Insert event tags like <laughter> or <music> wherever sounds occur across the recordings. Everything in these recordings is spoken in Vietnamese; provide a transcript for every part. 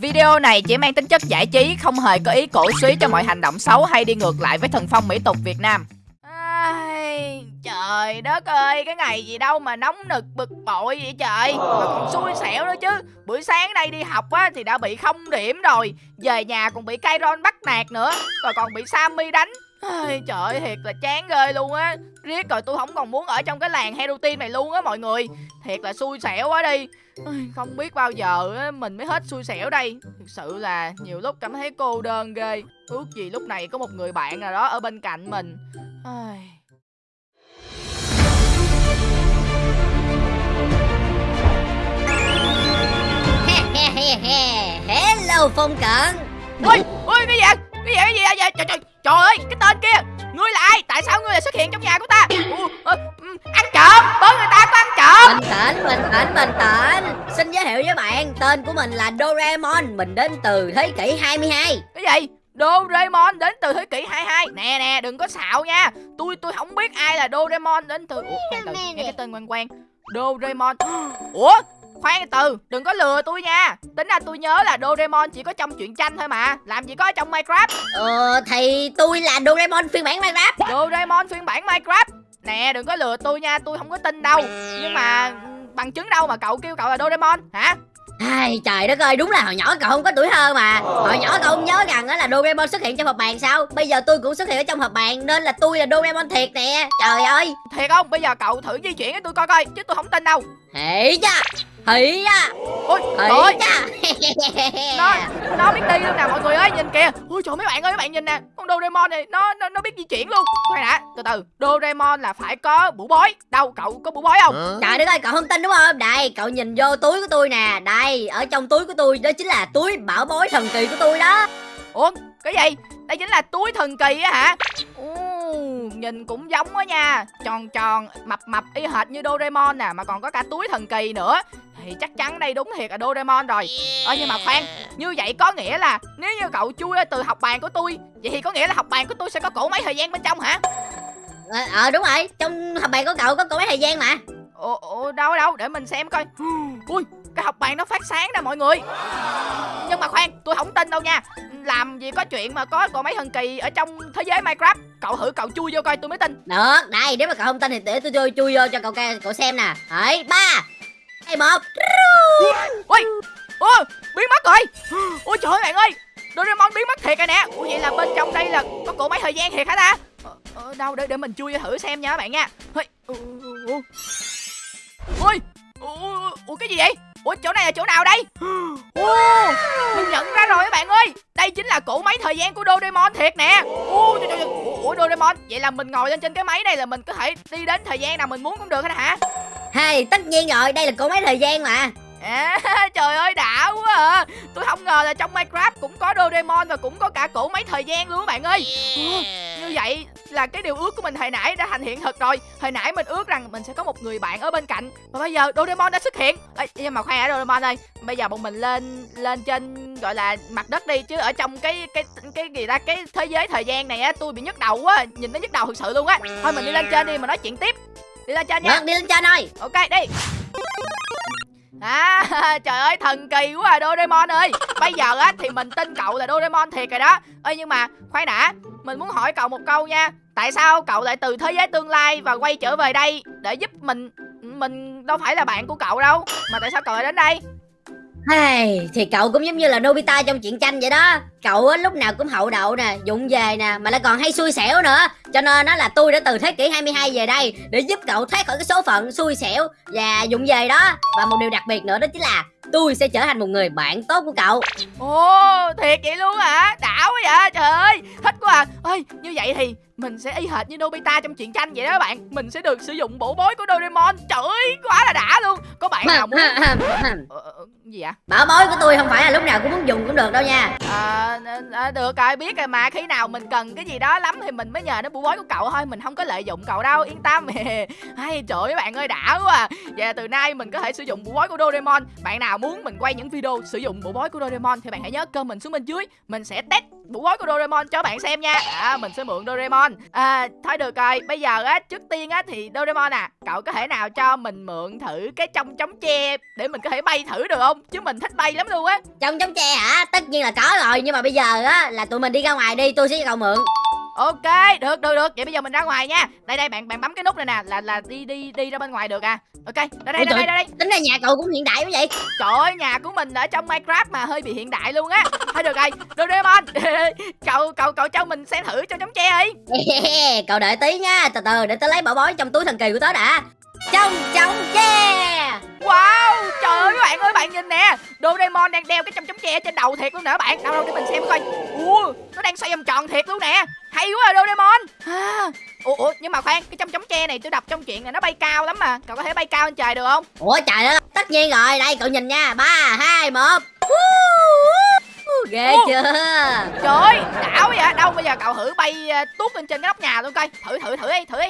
Video này chỉ mang tính chất giải trí, không hề có ý cổ suý cho mọi hành động xấu hay đi ngược lại với thần phong mỹ tục Việt Nam. Ai, trời đất ơi, cái ngày gì đâu mà nóng nực bực bội vậy trời. Mà còn xui xẻo nữa chứ. Buổi sáng nay đi học á thì đã bị không điểm rồi. Về nhà còn bị Kairon bắt nạt nữa Rồi còn bị Sammy đánh. Ai, Trời thiệt là chán ghê luôn á. Riết rồi tôi không còn muốn ở trong cái làng hero team này luôn á mọi người. Thiệt là xui xẻo quá đi. Không biết bao giờ mình mới hết xui xẻo đây. Thực sự là nhiều lúc cảm thấy cô đơn ghê. Ước gì lúc này có một người bạn nào đó ở bên cạnh mình. Ai... Hello Phong Cận. Ui, ui cái gì vậy? Cái gì cái gì vậy? Trời, trời, trời ơi, cái tên kia Ngươi là ai? Tại sao ngươi lại xuất hiện trong nhà của ta? Ủa, ừ, ăn trộm, bớ người ta có ăn trộm. Bình tĩnh, bình tĩnh, bình tĩnh. Xin giới thiệu với bạn Tên của mình là Doraemon Mình đến từ thế kỷ 22 Cái gì? Doraemon đến từ thế kỷ 22 Nè nè đừng có xạo nha. Tôi tôi không biết ai là Doraemon đến từ Ủa từ nghe cái tên quen quen Doraemon. <gasps> Ủa khoan từ đừng có lừa tôi nha. Tính ra tôi nhớ là Doraemon chỉ có trong truyện tranh thôi mà. Làm gì có ở trong Minecraft? Ờ thì tôi là Doraemon phiên bản Minecraft. Doraemon phiên bản Minecraft? Nè đừng có lừa tôi nha tôi không có tin đâu. Nhưng mà ừ, bằng chứng đâu mà cậu kêu cậu là Doraemon hả? Ai, trời đất ơi, đúng là hồi nhỏ cậu không có tuổi thơ mà. Hồi nhỏ cậu không nhớ rằng đó là Doraemon xuất hiện trong hộp bàn sao? Bây giờ tôi cũng xuất hiện ở trong hộp bàn Nên là tôi là Doraemon thiệt nè. Trời ơi. Thiệt không? Bây giờ cậu thử di chuyển cho tôi coi coi Chứ tôi không tin đâu. Hỉ cha Hỉ cha Ôi Hỉ trời cha <laughs> nó nó biết đi luôn nè mọi người ơi nhìn kìa. Ôi trời mấy bạn ơi mấy bạn nhìn nè. Con Doraemon này nó nó, nó biết di chuyển luôn. Khoan đã từ từ. Doraemon là phải có bủ bói. Đâu cậu có bủ bói không? Trời đất ơi, cậu không tin đúng không? Đây, cậu nhìn vô túi của tôi nè. Đây, ở trong túi của tôi Đó chính là túi bảo bối thần kỳ của tôi đó. Ủa cái gì? Đây chính là túi thần kỳ á hả? Ồ, nhìn cũng giống quá nha. Tròn tròn mập mập y hệt như Doraemon nè mà còn có cả túi thần kỳ nữa. Thì chắc chắn đây đúng thiệt là Doraemon rồi. Ơ nhưng mà khoan Như vậy có nghĩa là Nếu như cậu chui từ học bàn của tôi Vậy thì có nghĩa là học bàn của tôi sẽ có cổ máy thời gian bên trong hả? Ờ, ờ đúng rồi, trong hộp bàn của cậu có cổ máy thời gian mà. Ồ, ồ đâu đâu để mình xem coi. <gasps> Ui cái học bàn nó phát sáng nè mọi người. Nhưng mà khoan tôi không tin đâu nha. Làm gì có chuyện mà có cổ máy thần kỳ Ở trong thế giới Minecraft Cậu thử cậu chui vô coi tôi mới tin. Được, đây, nếu mà cậu không tin thì để tôi chui, chui vô cho cậu cậu xem nè. Đấy, ba hai một Ui Ôi biến mất rồi. Ôi trời ơi bạn ơi Doraemon biến mất thiệt rồi nè. Ủa vậy là bên trong đây là có cổ máy thời gian thiệt hả ta? Ờ, ờ, Đâu để, để mình chui vô thử xem nha các bạn nha. Ui Ui ủa cái gì vậy Ủa chỗ này là chỗ nào đây? Ồ, Mình nhận ra rồi các bạn ơi. Đây chính là cổ máy thời gian của Doraemon thiệt nè. Ủa, trời, trời. Ủa, Ủa Doraemon Vậy là mình ngồi lên trên cái máy này là mình có thể đi đến thời gian nào mình muốn cũng được hết hả? Hay, tất nhiên rồi, đây là cổ máy thời gian mà. À, <laughs> trời ơi đã quá à. Tôi không ngờ là trong Minecraft cũng có Doraemon và cũng có cả cổ máy thời gian luôn các bạn ơi. Ủa, Như vậy là cái điều ước của mình hồi nãy đã thành hiện thực rồi. Hồi nãy mình ước rằng mình sẽ có một người bạn ở bên cạnh. Và bây giờ Doraemon đã xuất hiện. Ê, Nhưng mà khoan đã Doraemon ơi. Bây giờ bọn mình lên lên trên gọi là mặt đất đi Chứ ở trong cái cái cái gì ta Cái thế giới thời gian này á tôi bị nhức đầu quá. Nhìn nó nhức đầu thực sự luôn á. Thôi mình đi lên trên đi mà nói chuyện tiếp. Đi lên trên nha. Được, đi lên trên thôi Ok đi À <laughs> trời ơi, thần kỳ quá à Doraemon ơi. Bây giờ á, thì mình tin cậu là Doraemon thiệt rồi đó. Ê, nhưng mà, khoan đã, Mình muốn hỏi cậu một câu nha. Tại sao cậu lại từ thế giới tương lai và quay trở về đây Để giúp mình Mình đâu phải là bạn của cậu đâu, Mà tại sao cậu lại đến đây? Hay, thì cậu cũng giống như là Nobita trong truyện tranh vậy đó. Cậu á, lúc nào cũng hậu đậu nè, dụng về nè Mà lại còn hay xui xẻo nữa. Cho nên nó là tôi đã từ thế kỷ 22 về đây Để giúp cậu thoát khỏi cái số phận xui xẻo Và dụng về đó. Và một điều đặc biệt nữa đó chính là Tôi sẽ trở thành một người bạn tốt của cậu. Ồ thiệt vậy luôn hả? Đảo quá vậy trời ơi. Thích quá à. Ê như vậy thì mình sẽ y hệt như Nobita trong truyện tranh vậy đó các bạn. Mình sẽ được sử dụng bộ bối của Doraemon. Trời ơi quá là đã luôn. Có bạn nào <laughs> muốn ờ, ờ, Gì ạ Bảo bối của tôi không phải là lúc nào cũng muốn dùng cũng được đâu nha. À, à, được rồi biết rồi mà. Khi nào mình cần cái gì đó lắm thì mình mới nhờ đến bủ bối của cậu thôi. Mình không có lợi dụng cậu đâu yên tâm. <laughs> Hay trời ơi bạn ơi đã quá à. vậy là từ nay mình có thể sử dụng bủ bối của Doraemon. Bạn nào muốn mình quay những video sử dụng bộ bói của Doraemon thì bạn hãy nhớ comment xuống bên dưới. Mình sẽ test bộ bói của Doraemon cho bạn xem nha. À mình sẽ mượn Doraemon. À thôi được rồi, bây giờ á, trước tiên á thì Doraemon à cậu có thể nào cho mình mượn thử cái trong chống tre để mình có thể bay thử được không? Chứ mình thích bay lắm luôn á. Trong chống tre hả? Tất nhiên là có rồi, nhưng mà bây giờ á, là tụi mình đi ra ngoài đi, tôi sẽ cho cậu mượn ok được được được. Vậy bây giờ mình ra ngoài nha. Đây đây bạn bạn bấm cái nút này nè là là đi đi đi ra bên ngoài được à. Ok đây đây đây đây, đây, đây. tính ra nhà cậu cũng hiện đại quá vậy. Trời ơi nhà của mình ở trong minecraft mà hơi bị hiện đại luôn á. Thôi được rồi Doraemon. <laughs> Cậu cậu cậu cho mình xem thử cho chống tre đi. <laughs> Cậu đợi tí nha. Từ từ để tớ lấy bảo bối trong túi thần kỳ của tớ đã trong chống tre wow trời ơi các bạn ơi bạn nhìn nè. Doraemon đang đeo cái trong chống tre trên đầu thiệt luôn nè bạn. Đâu đâu để mình xem coi. Ủa nó đang xoay vòng tròn thiệt luôn nè. Hay quá à Doraemon. À, ủa, ủa nhưng mà khoan cái trong chống tre này tôi đọc trong chuyện này nó bay cao lắm mà. Cậu có thể bay cao lên trời được không? Ủa trời ơi tất nhiên rồi. Đây cậu nhìn nha. Ba hai một. Ghê chưa? Trời ơi đảo vậy đâu bây giờ cậu thử bay uh, tuốt lên trên cái nóc nhà luôn coi. Thử thử thử đi thử đi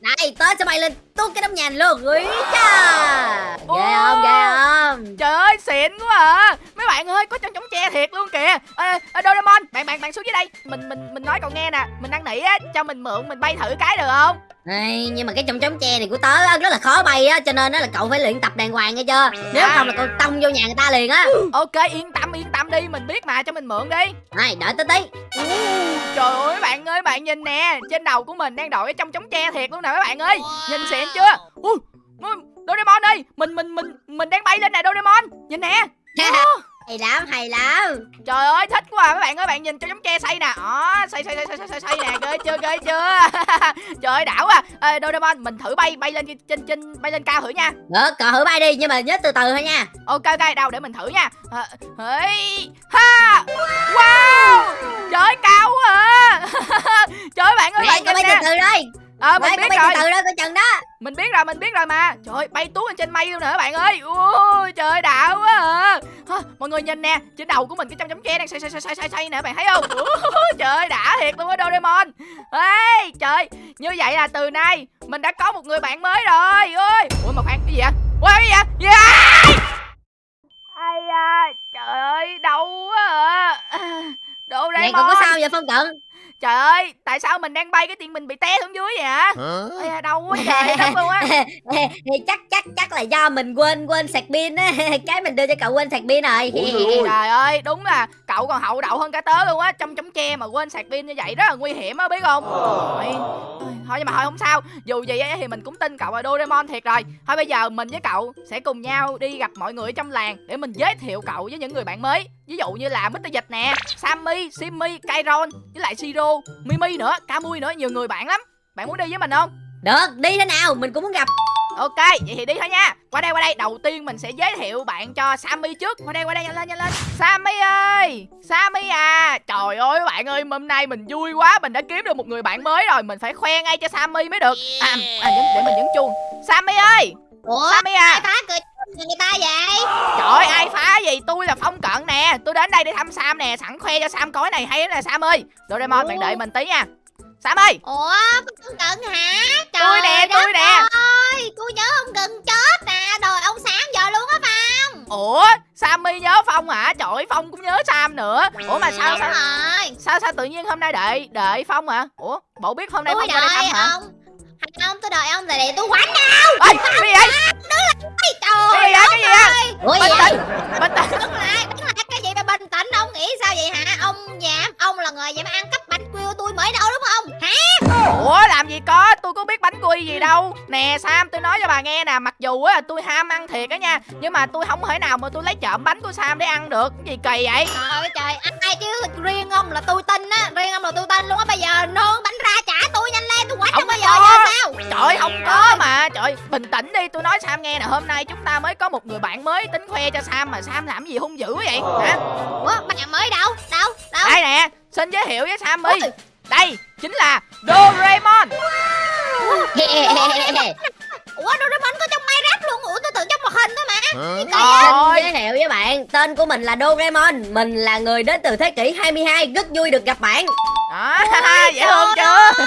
này tớ sẽ bay lên tuốt cái nóc nhà luôn Úi cha Ghê không ghê không? Trời ơi xịn quá à. Mấy bạn ơi có trong chống tre thiệt luôn kìa. À, à, Doraemon bạn bạn bạn xuống dưới đây. Mình mình mình nói cậu nghe nè. Mình đang nỉ á cho mình mượn mình bay thử cái được không? Ê, nhưng mà cái trong chống tre này của tớ á, rất là khó bay á cho nên á là cậu phải luyện tập đàng hoàng nghe chưa? Nếu à. không là cậu tông vô nhà người ta liền á. Ok yên tâm yên tâm đi. Mình biết mà cho mình mượn đi. Này đợi tới tí trời ơi bạn ơi bạn nhìn nè trên đầu của mình đang đội cái trong chống tre thiệt luôn nè các bạn ơi. Nhìn xịn chưa? Ui, Doraemon ơi mình mình mình mình đang bay lên nè Doraemon. Nhìn nè hay lắm hay lắm. Trời ơi thích quá à các bạn ơi bạn nhìn cho giống tre xây nè. Đó xây xây xây xây xây xây nè ghê chưa ghê chưa? <laughs> Trời ơi đảo à Ê, Doraemon mình thử bay bay lên trên trên bay lên cao thử nha. Được cậu thử bay đi nhưng mà nhớ từ từ thôi nha. Ok ok đâu để mình thử nha. À, hey, ha wow trời cao quá à. <laughs> Trời bạn ơi bạn nhìn bay từ từ đây ờ mình biết rồi. từ đó coi chừng đó. Mình biết rồi mình biết rồi mà. Trời ơi bay tuốt lên trên mây luôn nè các bạn ơi. Ui trời đạo quá à. Mọi người nhìn nè trên đầu của mình cái trong chấm tre đang xoay xoay xoay xoay xoay nè bạn thấy không? Trời đã thiệt luôn á doraemon. Ê trời như vậy là từ nay mình đã có một người bạn mới rồi. Ơi ui mà khoan cái gì vậy? Ui cái gì vậy? Gì vậy ai à trời ơi đau quá à. Doraemon Này còn có sao vậy Phong Cận Trời ơi, tại sao mình đang bay cái tiền mình bị té xuống dưới vậy hả? Ê, đau quá trời đất luôn á. <laughs> chắc chắc chắc là do mình quên quên sạc pin á, <laughs> cái mình đưa cho cậu quên sạc pin rồi. <laughs> trời ơi, đúng là cậu còn hậu đậu hơn cả tớ luôn á, trong chống tre mà quên sạc pin như vậy rất là nguy hiểm á biết không? Thôi, thôi nhưng mà thôi không sao, dù gì thì mình cũng tin cậu là Doraemon thiệt rồi. Thôi bây giờ mình với cậu sẽ cùng nhau đi gặp mọi người trong làng để mình giới thiệu cậu với những người bạn mới. Ví dụ như là Mr. Dịch nè, Sammy, Simmy, Kairon với lại Siro Mimi nữa, Camui nữa, nhiều người bạn lắm. Bạn muốn đi với mình không? Được, đi thế nào, mình cũng muốn gặp. Ok, vậy thì đi thôi nha. Qua đây, qua đây, đầu tiên mình sẽ giới thiệu bạn cho Sammy trước. Qua đây, qua đây, nhanh lên, nhanh lên. Sammy ơi, Sammy à! Trời ơi bạn ơi, hôm nay mình vui quá. Mình đã kiếm được một người bạn mới rồi. Mình phải khoe ngay cho Sammy mới được. À, à để mình nhấn chuông. Sammy ơi! Ủa, Sammy à! Ai phá cười người ta vậy? Trời ai phá gì? Tôi là Phong Cận nè. Tôi đến đây để thăm Sam nè. Sẵn khoe cho Sam coi này hay lắm nè Sam ơi. Doraemon bạn đợi mình tí nha. Sam ơi! Ủa Phong Cận hả? Trời Tôi nè tôi nè. ơi Tôi nhớ ông gần chết nè. Rồi ông sáng giờ luôn á Phong. Ủa Sammy nhớ Phong hả? Trời Phong cũng nhớ Sam nữa. Ủa mà sao sao sao sao tự nhiên hôm nay đợi đợi Phong hả? Ủa bộ biết hôm nay tôi Phong qua đây thăm hả? ông không tôi đợi ông là để tôi quánh nhau Ê, cái gì vậy? Trời cái gì vậy? cái gì vậy? bình tĩnh bình tĩnh. Đứng lại đứng lại cái gì mà bình tĩnh? Ông nghĩ sao vậy hả? Ông dám ông là người dám ăn cắp bánh quy của tôi mới đâu đúng không? Hả? Ủa làm gì có? Tôi có biết bánh quy gì đâu. Nè sam tôi nói cho bà nghe nè. Mặc dù á tôi ham ăn thiệt á nha nhưng mà tôi không thể nào mà tôi lấy trộm bánh của sam để ăn được. Cái gì kỳ vậy? Trời ơi trời. Ai chứ? Riêng ông là tôi tin á. Riêng ông là tôi tin luôn á. Bây giờ nôn bánh ra trả tôi nhanh lên. Tôi quánh không bao giờ sao? Trời không có mà. Trời bình tĩnh đi. Tôi nói sam nghe nè. Hôm nay chúng ta mới có một người bạn mới tính khoe cho sam mà sam làm gì hung dữ vậy? Hả? Ủa bạn mới đâu? Đâu? Đâu? Đây nè xin giới thiệu với sammy. Đây chính là doraemon. Ủa? Doraemon có trong Minecraft luôn? Ủa tôi tưởng trong một hình thôi mà. Ôi Giới thiệu với bạn Tên của mình là Doraemon. Mình là người đến từ thế kỷ 22 Rất vui được gặp bạn đó dễ thương chưa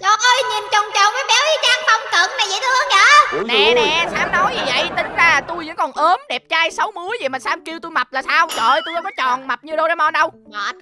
Trời ơi. Nhìn chồng chồng với béo y chang phong cận này dễ thương vậy? Nè nè sam nói gì vậy tính ra tôi vẫn còn ốm đẹp trai xấu múi vậy mà sam kêu tôi mập là sao? Trời ơi tôi đâu có tròn mập như doraemon đâu.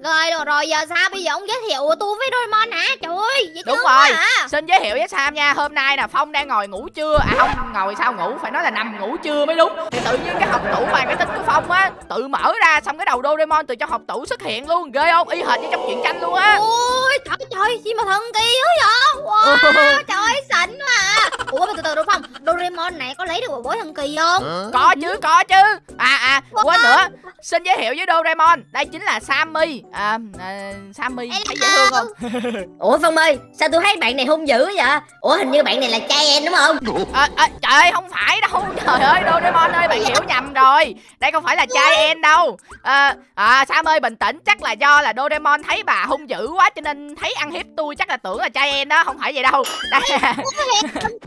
Ghê rồi, rồi giờ sao bây giờ ông giới thiệu tôi với Doraemon hả? Trời ơi dễ Đúng rồi. à. xin giới thiệu với sam nha. Hôm nay là phong đang ngồi ngủ trưa. À không ngồi sao ngủ? Phải nói là nằm ngủ trưa mới đúng. Thì tự nhiên cái hộp tủ bàn cái tính của phong á tự mở ra xong cái đầu doraemon từ trong hộp tủ xuất hiện luôn. Ghê không? Y hệt như trong truyện tranh luôn á. Ôi trời trời gì mà thần kỳ quá vậy? Wow <laughs> trời ơi xịn quá à. Ủa mà từ từ đúng không Doraemon này có lấy được bộ bối thần kỳ không? Có chứ có chứ. À à quên nữa. Xin giới thiệu với doraemon. Đây chính là sammy. À, à sammy thấy dễ thương không? <laughs> Ủa Phong ơi sao tôi thấy bạn này hung dữ vậy? Ủa hình như bạn này là trai em đúng không? À, à, trời ơi không phải đâu. <laughs> Trời ơi doraemon ơi bạn hiểu nhầm rồi. Đây không phải là trai em đâu. À, à sam ơi bình tĩnh. Chắc là do là doraemon thấy bà hung dữ quá cho nên thấy ăn hiếp tôi chắc là tưởng là trai em đó không phải vậy đâu. <laughs> Đây.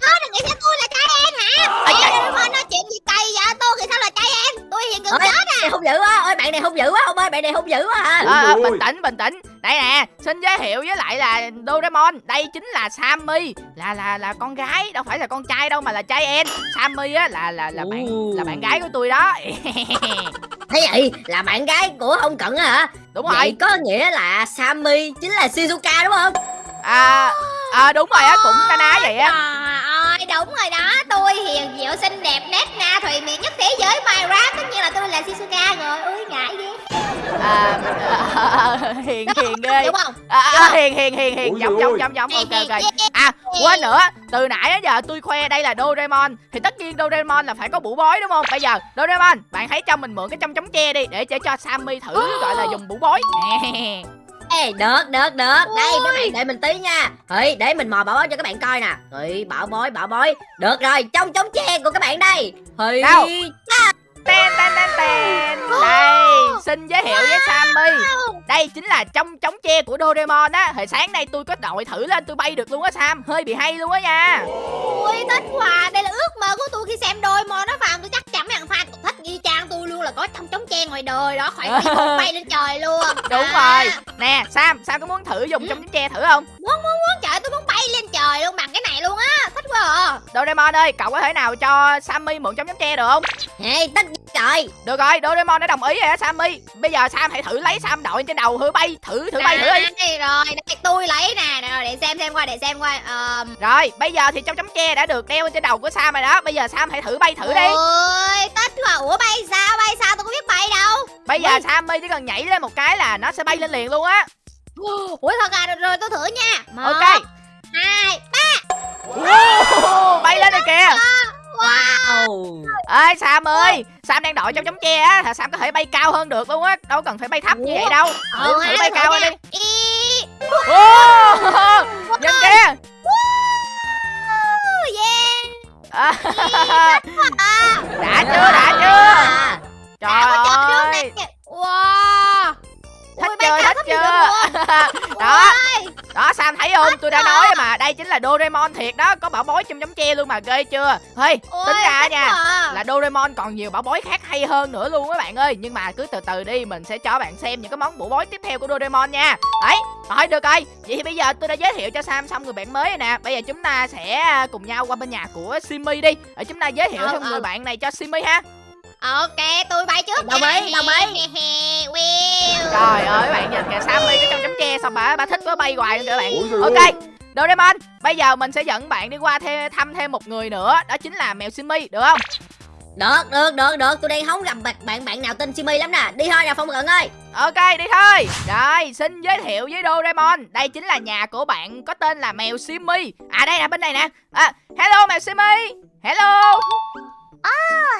Có đừng nghĩ tôi là trai em hả. Doraemon nói chuyện gì cay vậy? Tôi thì sao là trai em? Tôi hiện gần Ôi, này hung dữ quá. Ôi bạn này hung dữ quá ông ơi bạn này hung dữ quá à ờ, Ôi, bình tĩnh bình tĩnh đây nè xin giới thiệu với lại là Doraemon. Đây chính là Sammy. Là là là con gái đâu phải là con trai đâu mà là trai em. Sammy á là là là bạn là bạn gái của tôi đó. <laughs> Thế vậy là bạn gái của ông cận á hả? Đúng vậy rồi. có nghĩa là Sammy chính là Shizuka đúng không? À, à đúng rồi á cũng na ná vậy á Ơi đúng rồi đó. Tôi hiền diệu xinh đẹp nét na thùy miệng nhất thế giới Minecraft Tất nhiên là tôi là Shizuka rồi. Ôi ngại ghê. À, à, <laughs> hiền hiền ghê Đúng không? À, à, hiền hiền hiền hiền. Giống ơi. giống giống ok ok. à quên nữa. Từ nãy đến giờ tôi khoe đây là Doraemon. Thì tất nhiên Doraemon là phải có bủ bói đúng không? Bây giờ Doraemon bạn hãy cho mình mượn cái trong chống tre đi để cho cho Sammy thử gọi là dùng bủ bói. Nè. <laughs> Ê, được được được. Đây Ôi. các bạn đợi mình tí nha. Ê, để mình mò bảo bối cho các bạn coi nè. Ê, bảo bối bảo bối. Được rồi trong chống tre của các bạn đây. Ê, Đâu? Ten ten ten ten. Đây xin giới thiệu với Sammy. Đây chính là trong chống tre của Doraemon á. Hồi sáng nay tôi có đội thử lên tôi bay được luôn á Sam. Hơi bị hay luôn á nha. Ôi thích quá. Đây là ước mơ của tôi khi xem mò nó vào Tôi chắc chắn mấy thằng fan cũng thích y chang tôi luôn là có trong chống tre ngoài đời đó Khỏi <laughs> bay lên trời luôn. Đúng À, rồi. Nè Sam Sam có muốn thử dùng trong chống tre thử không? Muốn muốn muốn. Trời tôi bay lên trời luôn bằng cái này luôn á Thích quá à. Doraemon ơi cậu có thể nào cho Sammy mượn trong chống tre được không? Ê, tất rồi. Được rồi Doraemon đã đồng ý rồi á Sammy. Bây giờ Sam hãy thử lấy Sam đội trên đầu thử bay thử thử bay thử đi. Rồi đây, tôi lấy nè. Rồi để xem xem qua để xem qua Ờ, rồi bây giờ thì trong chống tre đã được đeo trên đầu của Sam rồi đó. Bây giờ Sam hãy thử bay thử đi. Ôi thích quá. Ủa bay sao bay sao? Tôi có biết bay đâu. Bây giờ Sammy chỉ cần nhảy lên một cái là nó sẽ bay lên liền luôn á. Ủa thật à? Rồi, rồi tôi thử nha. Một, ok hai Wow, bay lên rồi kìa. Wow. Ơi Sam ơi Sam đang đội trong chống tre á Sam có thể bay cao hơn được luôn á đâu cần phải bay thấp như vậy đâu. Thử, thử bay cao lên đi. Nhìn kìa. À, à, đã chưa đã chưa. Trời ơi. Wow. Thích Ui, cao thích chưa. <laughs> đó. Đó Sam thấy không? Tôi đã nói rồi mà đây chính là Doraemon thiệt đó. Có bảo bối trong chống tre luôn mà ghê chưa? Hey tính ra nha à. là Doraemon còn nhiều bảo bối khác hay hơn nữa luôn các bạn ơi. Nhưng mà cứ từ từ đi mình sẽ cho bạn xem những cái món bảo bối tiếp theo của Doraemon nha. Đấy thôi được rồi. Vậy thì bây giờ tôi đã giới thiệu cho Sam xong người bạn mới rồi nè. Bây giờ chúng ta sẽ à, cùng nhau qua bên nhà của Simi đi. Để chúng ta giới thiệu Ờ, thêm ờ. người bạn này cho Simi ha Ok tôi bay trước Đồng ý, đồng ý. <laughs> Will. Trời ơi các bạn nhìn kìa Sammy cái trong chấm tre xong bà bà thích quá bay hoài luôn kìa các bạn ok. Doraemon bây giờ mình sẽ dẫn bạn đi qua thêm thăm thêm một người nữa đó chính là mèo Simi được không? Được được được được. Tôi đang hóng gặp bạn bạn bạn nào tên Simi lắm nè. Đi thôi nào Phong Cận ơi. Ok đi thôi. Rồi xin giới thiệu với Doraemon. Đây chính là nhà của bạn có tên là mèo Simi. À đây nè bên này nè. À, Hello mèo Simi. Hello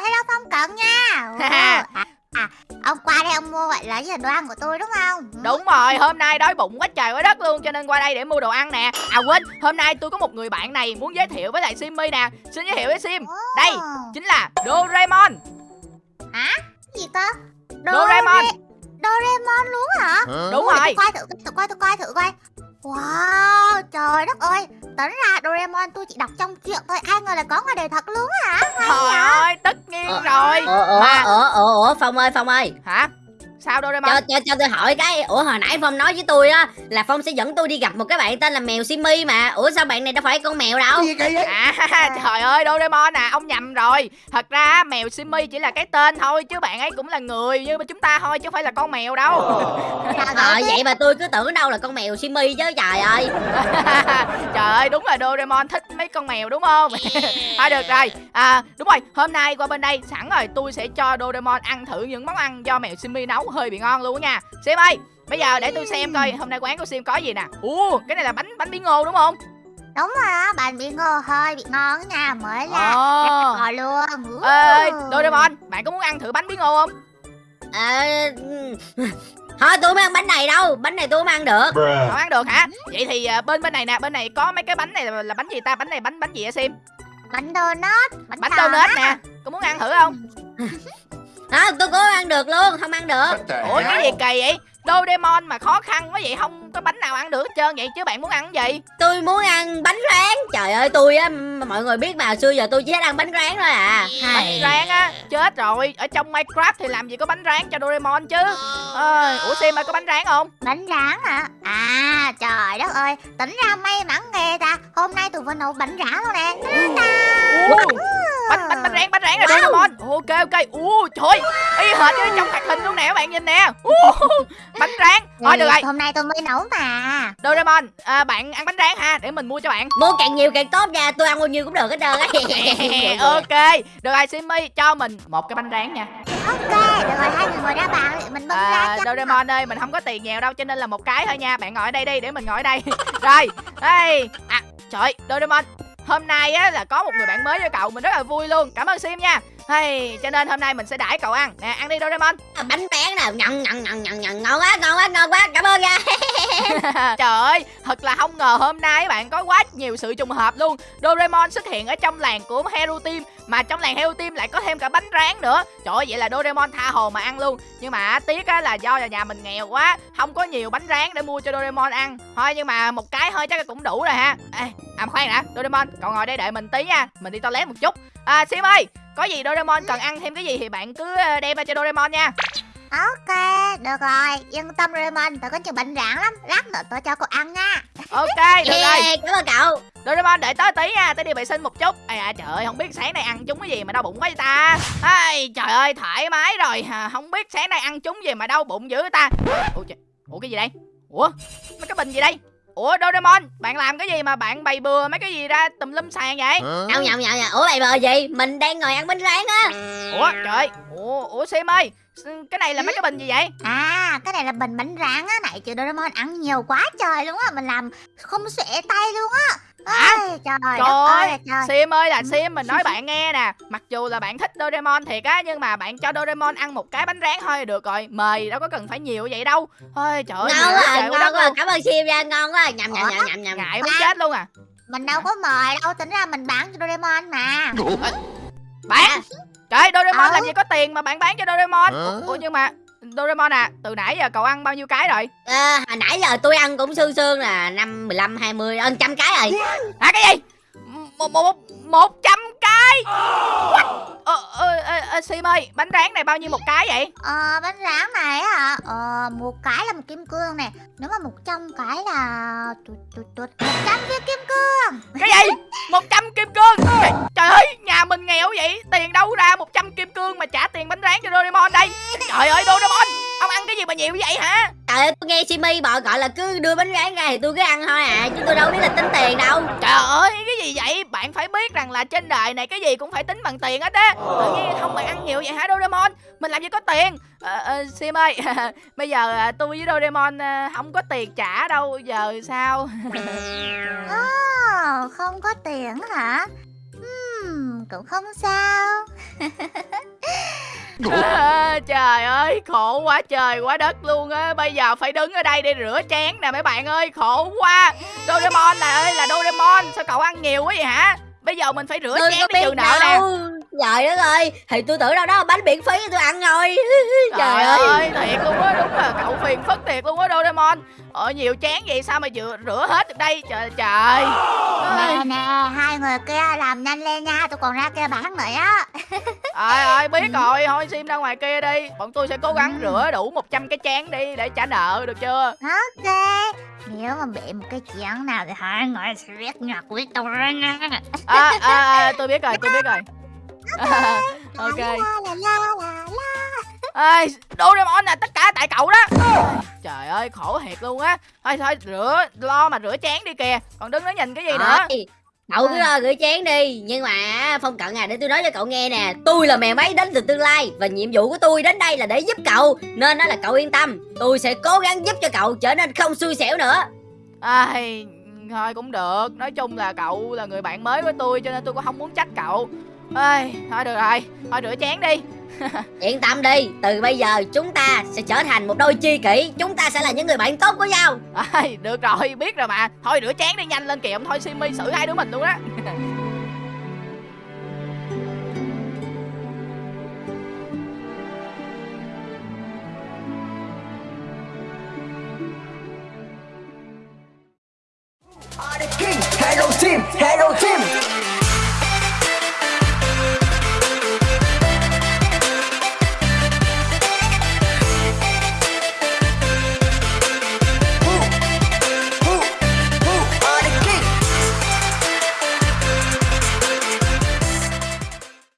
hello Phong Cận nha. <laughs> Ồ, à, à, Ông qua đây ông mua gọi là gì? Đồ ăn của tôi đúng không? Đúng rồi hôm nay đói bụng quá trời quá đất luôn Cho nên qua đây để mua đồ ăn nè. À quên hôm nay tôi có một người bạn này muốn giới thiệu với lại Simi nè. Xin giới thiệu với Sim. Ồ, Đây chính là Doraemon. Gì cơ Doraemon. Doraemon luôn hả? Đúng rồi Tôi coi thử tôi coi tôi coi thử coi Wow trời đất ơi. Tính ra Doraemon tôi chỉ đọc trong truyện thôi. Ai ngờ là có ngoài đời thật luôn hả? Hay Trời vậy? ơi tất nhiên Ờ, rồi. Ủa ủa Mà ủa ủa ủa Phong ơi Phong ơi. Hả sao Doraemon cho, cho, cho tôi hỏi cái. Ủa hồi nãy phong nói với tôi á là phong sẽ dẫn tôi đi gặp một cái bạn tên là mèo simi mà. Ủa sao bạn này đâu phải con mèo đâu? Cái gì vậy? À trời ơi Doraemon à? Ông nhầm rồi. Thật ra mèo Simmy chỉ là cái tên thôi Chứ bạn ấy cũng là người như chúng ta thôi Chứ không phải là con mèo đâu. <laughs> Ờ vậy? vậy mà tôi cứ tưởng đâu là con mèo simi chứ trời ơi. <laughs> Trời ơi đúng là Doraemon thích mấy con mèo đúng không? <laughs> Thôi được rồi. À, Đúng rồi hôm nay qua bên đây sẵn rồi Tôi sẽ cho Doraemon ăn thử những món ăn do mèo Simmy nấu hơi bị ngon luôn á nha Sim ơi Bây giờ để tôi xem coi hôm nay quán của Sim có gì nè Ủa cái này là bánh bánh bí ngô đúng không Đúng rồi á, bạn bị ngô hơi bị ngon nha, mới ra. Ồ Rồi luôn. Ê Doraemon bạn có muốn ăn thử bánh bí ngô không à, thôi tôi không ăn bánh này đâu bánh này tôi không ăn được Không ăn được hả? Vậy thì à, bên bên này nè, bên này có mấy cái bánh này là, là bánh gì ta? Bánh này bánh bánh gì hả Sim? Bánh donut, bánh, Bánh donut nè. Có muốn ăn thử không? <laughs> à, tôi không ăn được luôn không ăn được Ủa cái gì kỳ vậy? Doraemon mà khó khăn quá vậy không có bánh nào ăn được hết trơn vậy chứ bạn muốn ăn cái gì? tôi muốn ăn bánh rán trời ơi tôi á mọi người biết mà xưa giờ tôi chỉ thích ăn bánh rán thôi à Bánh rán á, chết rồi. Ở trong Minecraft thì làm gì có bánh rán cho Doraemon chứ? Ơi, ủa Sim ơi có bánh rán không? Bánh rán hả? À trời đất ơi, tính ra may mắn ghê ta. Hôm nay tôi vừa nấu bánh rán luôn nè. Bánh bánh bánh rán bánh rán rồi Doraemon. Ok ok. Ủa trời, y hệt như trong hoạt hình luôn nè các bạn nhìn nè. <laughs> Bánh rán. Thôi được rồi. Hôm nay tôi mới nấu mà. Doraemon, à, bạn ăn bánh rán ha, để mình mua cho bạn. mua càng nhiều càng tốt nha tôi ăn bao nhiêu cũng được hết trơn á <laughs> ok được rồi Simmy cho mình một cái bánh rán nha Ok, được rồi hai người ngồi ra bàn mình bưng à, ra cho. Doraemon ơi mình không có tiền nhiều đâu cho nên là một cái thôi nha bạn ngồi ở đây đi để mình ngồi ở đây <laughs> rồi đây à trời Doraemon hôm nay á là có một người bạn mới với cậu mình rất là vui luôn. Cảm ơn Sim nha. Hey, cho nên hôm nay mình sẽ đãi cậu ăn. Nè ăn đi Doraemon. Bánh bén nào ngon ngon ngon ngon ngon quá ngon quá ngon quá. Cảm ơn nha. <laughs> <laughs> Trời ơi, thật là không ngờ hôm nay bạn có quá nhiều sự trùng hợp luôn. Doraemon xuất hiện ở trong làng của Hero Team Mà trong làng Hero Team lại có thêm cả bánh rán nữa. Trời ơi, vậy là Doraemon tha hồ mà ăn luôn. Nhưng mà tiếc á là do là nhà mình nghèo quá Không có nhiều bánh rán để mua cho Doraemon ăn. Thôi nhưng mà một cái thôi chắc cũng đủ rồi ha. Ê, À khoan đã, Doraemon, cậu ngồi đây đợi mình tí nha. Mình đi toilet một chút. À Sim ơi, có gì Doraemon cần ăn thêm cái gì thì bạn cứ ờ, đem ra cho Doraemon nha. Ok, được rồi. Yên tâm Raymond, tôi có nhiều bánh rán lắm. Lát nữa tôi cho cô ăn nha. Ok, được rồi yeah, cảm ơn cậu Doraemon đợi tới tí nha, tới đi vệ sinh một chút. Ây à trời ơi, không biết sáng nay ăn chúng cái gì mà đau bụng quá vậy ta. Ai, trời ơi, thoải mái rồi. Không biết sáng nay ăn chúng gì mà đau bụng dữ ta. Ủa, trời, Ủa cái gì đây? Ủa, mấy cái bình gì đây? Ủa Doraemon, bạn làm cái gì mà bạn bày bừa mấy cái gì ra tùm lum sàn vậy? nhậu nhậu nhậu nhậu ủa mày bờ gì mình đang ngồi ăn bánh rán á Ủa trời, ủa, ủa Sim ơi, cái này là mấy cái bình gì vậy? À, cái này là bình bánh rán á. Này chứ Doraemon ăn nhiều quá trời luôn á. Mình làm không xuể tay luôn á. Hả? Ôi, trời, Trời ơi, trời. Sim ơi là Sim mình nói <laughs> bạn nghe nè Mặc dù là bạn thích Doraemon thiệt á Nhưng mà bạn cho Doraemon ăn một cái bánh rán thôi là được rồi Mời đâu có cần phải nhiều vậy đâu Thôi trời ơi ngon à, quá ngon luôn cảm ơn sim nha ngon quá nhầm nhầm nhầm nhầm nhầm Ngại muốn chết luôn à Mình đâu có mời đâu. Tính ra mình bán cho Doraemon mà. Bạn Trời Doraemon Ờ. làm gì có tiền mà bạn bán cho Doraemon? Ủa nhưng mà Doraemon à Từ nãy giờ cậu ăn bao nhiêu cái rồi à, hồi nãy giờ tôi ăn cũng sương sương là năm mười lăm hai mươi ăn trăm cái rồi Hả cái gì Một, một, một trăm cái What Ờ, ờ, ờ, ờ, Sim ơi Bánh rán này bao nhiêu một cái vậy Ờ, bánh rán này á hả? Ờ, một cái là một kim cương nè. Nếu mà một trăm cái là... Tụt, tụt, tụt. Một trăm viên kim cương. Cái gì 100 kim cương. Trời- Trời ơi nhà mình nghèo vậy? Tiền đâu ra 100 kim cương mà trả tiền bánh rán cho Doraemon đây? Trời ơi Doraemon Ông ăn cái gì mà nhiều vậy hả? Trời ơi tôi nghe simi bọ gọi là cứ đưa bánh rán ra thì tôi cứ ăn thôi à chứ tôi đâu biết là tính tiền đâu. Trời ơi cái gì vậy? Bạn phải biết rằng là trên đời này cái gì cũng phải tính bằng tiền hết á. Tự nhiên không bạn ăn nhiều vậy hả Doraemon? Mình làm gì có tiền ờ, ờ, Sim ơi <laughs> Bây giờ à, tôi với Doraemon à, không có tiền trả đâu Giờ sao? <laughs> Ờ, không có tiền hả? Hmm, cũng không sao. À, <laughs> trời ơi khổ quá trời quá đất luôn á. Bây giờ phải đứng ở đây để rửa chén nè mấy bạn ơi khổ quá. Doraemon là ơi là Doraemon sao cậu ăn nhiều quá vậy hả? Bây giờ mình phải rửa tôi chén để trừ nợ nè trời đất ơi thì tôi tưởng đâu đó là bánh miễn phí tôi ăn thôi <laughs> trời trời ơi. ơi thiệt luôn á đúng là cậu phiền phức thiệt luôn á Doraemon. Ờ nhiều chén vậy sao mà rửa, rửa hết được đây? Trời trời. Nè nè, hai người kia làm nhanh lên nha, tôi còn ra kia bán nữa. <laughs> Á. Ơi ơi biết rồi Thôi sim ra ngoài kia đi. Bọn tôi sẽ cố gắng rửa đủ 100 cái chén đi Để trả nợ được chưa? Ok. Nếu mà bị một cái chén nào thì hai người sẽ biết nhặt với tôi nha. à, à, à, tôi biết rồi tôi biết rồi <laughs> ok. La la la la la. Ê, Doraemon là tất cả tại cậu đó. Trời ơi khổ thiệt luôn á. Thôi thôi rửa lo mà rửa chén đi kìa. Còn đứng đó nhìn cái gì nữa? Ôi, Cậu cứ lo gửi chén đi. Nhưng mà Phong Cận à để tôi nói cho cậu nghe nè. Tôi là mèo máy đến từ tương lai Và nhiệm vụ của tôi đến đây là để giúp cậu. Nên đó là cậu yên tâm. Tôi sẽ cố gắng giúp cho cậu trở nên không xui xẻo nữa. Ai, thôi cũng được. Nói chung là cậu là người bạn mới của tôi Cho nên tôi cũng không muốn trách cậu Ê, thôi được rồi Thôi rửa chén đi. <laughs> Yên tâm đi Từ bây giờ chúng ta sẽ trở thành một đôi chi kỷ Chúng ta sẽ là những người bạn tốt của nhau. Ai, được rồi biết rồi mà. Thôi rửa chén đi nhanh lên kìa Thôi Simi xử hai đứa mình luôn á <laughs>